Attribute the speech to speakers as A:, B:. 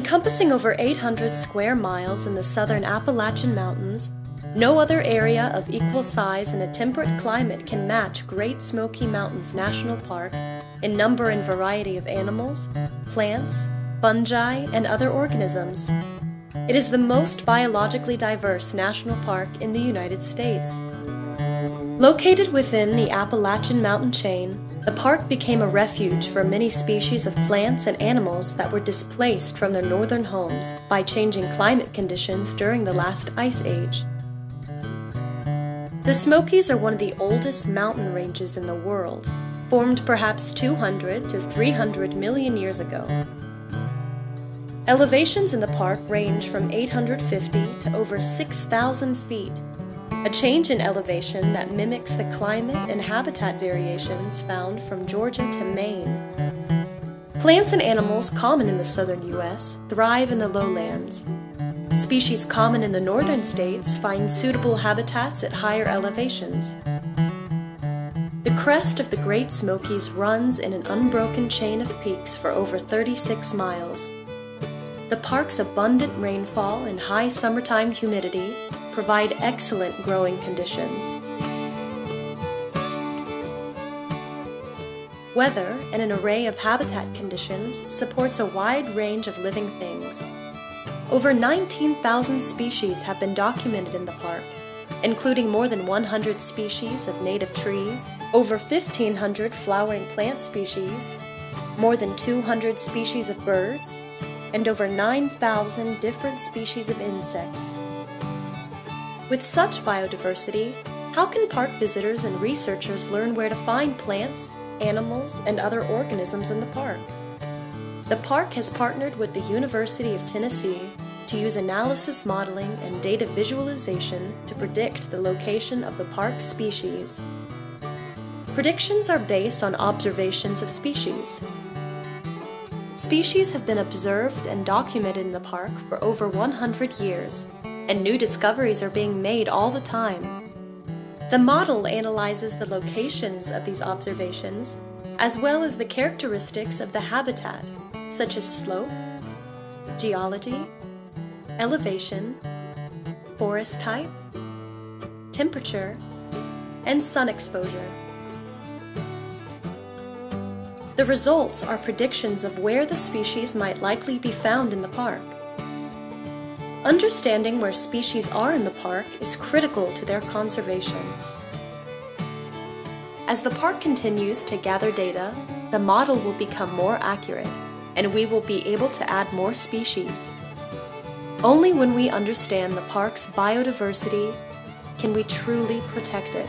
A: Encompassing over 800 square miles in the southern Appalachian Mountains, no other area of equal size in a temperate climate can match Great Smoky Mountains National Park in number and variety of animals, plants, fungi, and other organisms. It is the most biologically diverse national park in the United States. Located within the Appalachian mountain chain, the park became a refuge for many species of plants and animals that were displaced from their northern homes by changing climate conditions during the last ice age. The Smokies are one of the oldest mountain ranges in the world, formed perhaps 200 to 300 million years ago. Elevations in the park range from 850 to over 6,000 feet a change in elevation that mimics the climate and habitat variations found from Georgia to Maine. Plants and animals common in the southern U.S. thrive in the lowlands. Species common in the northern states find suitable habitats at higher elevations. The crest of the Great Smokies runs in an unbroken chain of peaks for over 36 miles. The park's abundant rainfall and high summertime humidity provide excellent growing conditions. Weather and an array of habitat conditions supports a wide range of living things. Over 19,000 species have been documented in the park, including more than 100 species of native trees, over 1,500 flowering plant species, more than 200 species of birds, and over 9,000 different species of insects. With such biodiversity, how can park visitors and researchers learn where to find plants, animals, and other organisms in the park? The park has partnered with the University of Tennessee to use analysis modeling and data visualization to predict the location of the park's species. Predictions are based on observations of species. Species have been observed and documented in the park for over 100 years and new discoveries are being made all the time. The model analyzes the locations of these observations, as well as the characteristics of the habitat, such as slope, geology, elevation, forest type, temperature, and sun exposure. The results are predictions of where the species might likely be found in the park. Understanding where species are in the park is critical to their conservation. As the park continues to gather data, the model will become more accurate, and we will be able to add more species. Only when we understand the park's biodiversity can we truly protect it.